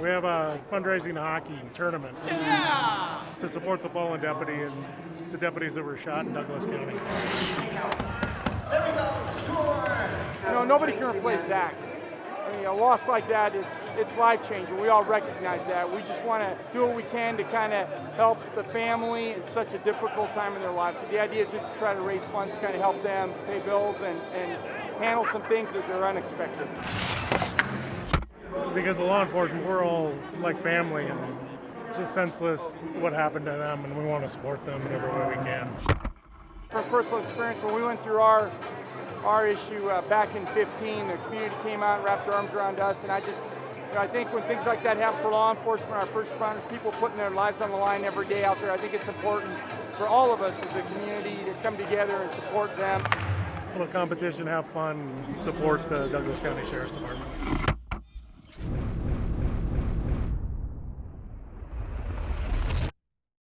We have a fundraising hockey tournament to support the fallen deputy and the deputies that were shot in Douglas County. You know, nobody can replace Zach. I mean, a loss like that, it's it's life changing. We all recognize that. We just want to do what we can to kind of help the family in such a difficult time in their lives. So the idea is just to try to raise funds, kind of help them pay bills and, and handle some things that they're unexpected. Because the law enforcement, we're all like family and it's just senseless what happened to them and we want to support them in every way we can. From personal experience, when we went through our our issue uh, back in 15, the community came out and wrapped their arms around us, and I just, you know, I think when things like that happen for law enforcement, our first responders, people putting their lives on the line every day out there, I think it's important for all of us as a community to come together and support them. Little competition, have fun, support the Douglas County Sheriff's Department.